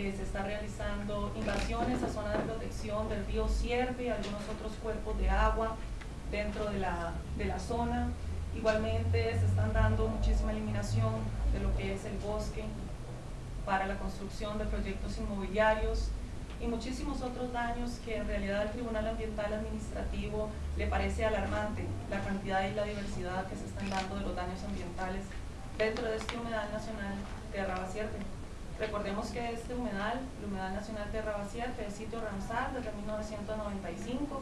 eh, se está realizando invasiones a zona de protección del río Sierpe y algunos otros cuerpos de agua dentro de la, de la zona. Igualmente se están dando muchísima eliminación de lo que es el bosque para la construcción de proyectos inmobiliarios y muchísimos otros daños que en realidad al Tribunal Ambiental Administrativo le parece alarmante la cantidad y la diversidad que se están dando de los daños ambientales dentro de este humedal nacional de Arrabacierpe. Recordemos que este humedal, el humedal nacional de Arrabacierpe, es sitio Ramsar desde 1995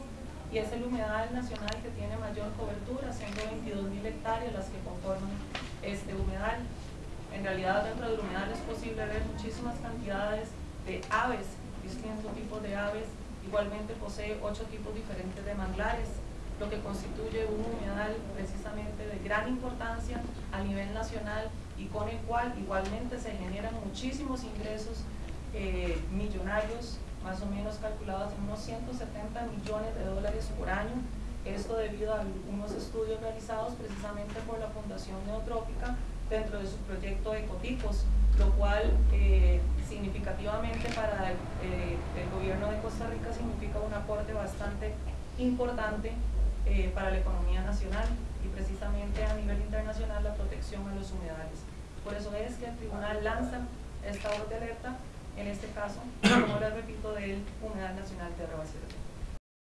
y es el humedal nacional que tiene mayor cobertura, siendo 22.000 hectáreas las que conforman este humedal. En realidad dentro del humedal es posible ver muchísimas cantidades de aves, distintos tipos de aves, igualmente posee ocho tipos diferentes de manglares, lo que constituye un humedal precisamente de gran importancia a nivel nacional y con el cual igualmente se generan muchísimos ingresos eh, millonarios, más o menos calculados en unos 170 millones de dólares por año, esto debido a unos estudios realizados precisamente por la Fundación Neotrópica dentro de su proyecto Ecotipos, lo cual eh, significativamente para eh, el, gobierno de Costa Rica significa un aporte bastante importante para la economía nacional y a nivel internacional la protección a los humedales. Por eso es que el tribunal lanza esta voz de alerta, en este caso, como les repito, del Humedal Nacional de Arrabacero.